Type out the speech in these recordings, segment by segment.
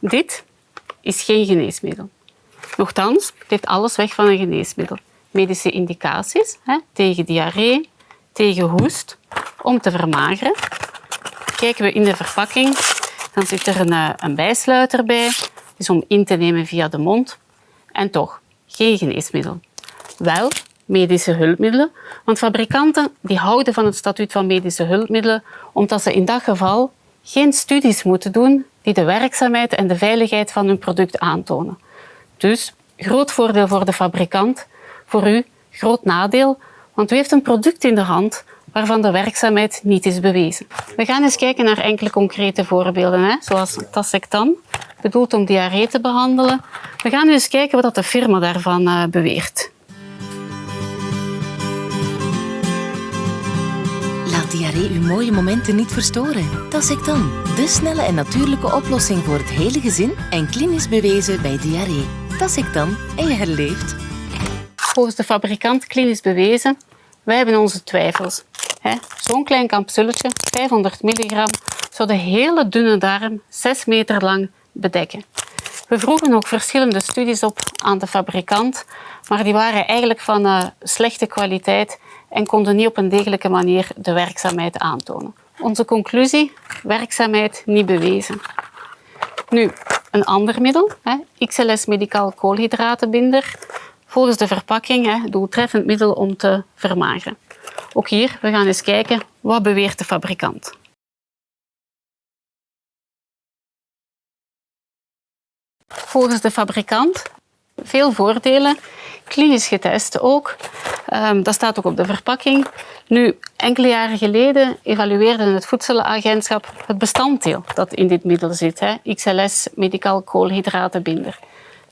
Dit is geen geneesmiddel. Nochtans, het heeft alles weg van een geneesmiddel. Medische indicaties hè, tegen diarree, tegen hoest, om te vermageren. Kijken we in de verpakking, dan zit er een, eh, een bijsluiter bij. Dus om in te nemen via de mond. En toch, geen geneesmiddel. Wel medische hulpmiddelen, want fabrikanten die houden van het statuut van medische hulpmiddelen omdat ze in dat geval geen studies moeten doen die de werkzaamheid en de veiligheid van hun product aantonen. Dus groot voordeel voor de fabrikant, voor u groot nadeel, want u heeft een product in de hand waarvan de werkzaamheid niet is bewezen. We gaan eens kijken naar enkele concrete voorbeelden, hè? zoals Tasectan, bedoeld om diarree te behandelen. We gaan nu eens kijken wat de firma daarvan uh, beweert. Diarree uw mooie momenten niet verstoren. Tasectan, de snelle en natuurlijke oplossing voor het hele gezin en klinisch bewezen bij diarree. Tasectan en je herleeft. Volgens de fabrikant klinisch bewezen, wij hebben onze twijfels. Zo'n klein capsuletje, 500 milligram, zou de hele dunne darm 6 meter lang bedekken. We vroegen ook verschillende studies op aan de fabrikant, maar die waren eigenlijk van uh, slechte kwaliteit en konden niet op een degelijke manier de werkzaamheid aantonen. Onze conclusie, werkzaamheid niet bewezen. Nu, een ander middel, hè, XLS Medicaal koolhydratenbinder, volgens de verpakking hè, doeltreffend middel om te vermageren. Ook hier, we gaan eens kijken, wat beweert de fabrikant? Volgens de fabrikant veel voordelen, klinisch getest ook. Um, dat staat ook op de verpakking. Nu, enkele jaren geleden evalueerde het Voedselagentschap het bestanddeel dat in dit middel zit, hè, XLS medicaal koolhydratenbinder.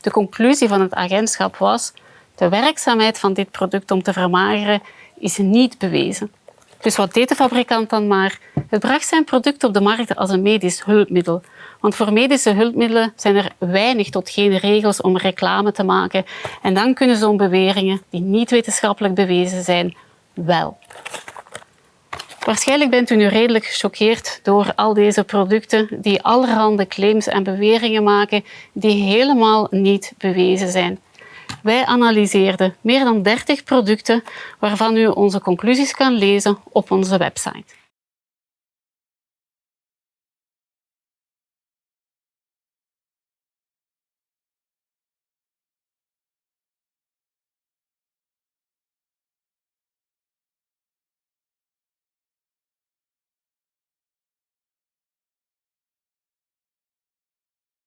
De conclusie van het agentschap was de werkzaamheid van dit product om te vermageren is niet bewezen. Dus wat deed de fabrikant dan maar? Het bracht zijn product op de markt als een medisch hulpmiddel. Want voor medische hulpmiddelen zijn er weinig tot geen regels om reclame te maken. En dan kunnen zo'n beweringen, die niet wetenschappelijk bewezen zijn, wel. Waarschijnlijk bent u nu redelijk gechoqueerd door al deze producten die allerhande claims en beweringen maken die helemaal niet bewezen zijn. Wij analyseerden meer dan 30 producten waarvan u onze conclusies kan lezen op onze website.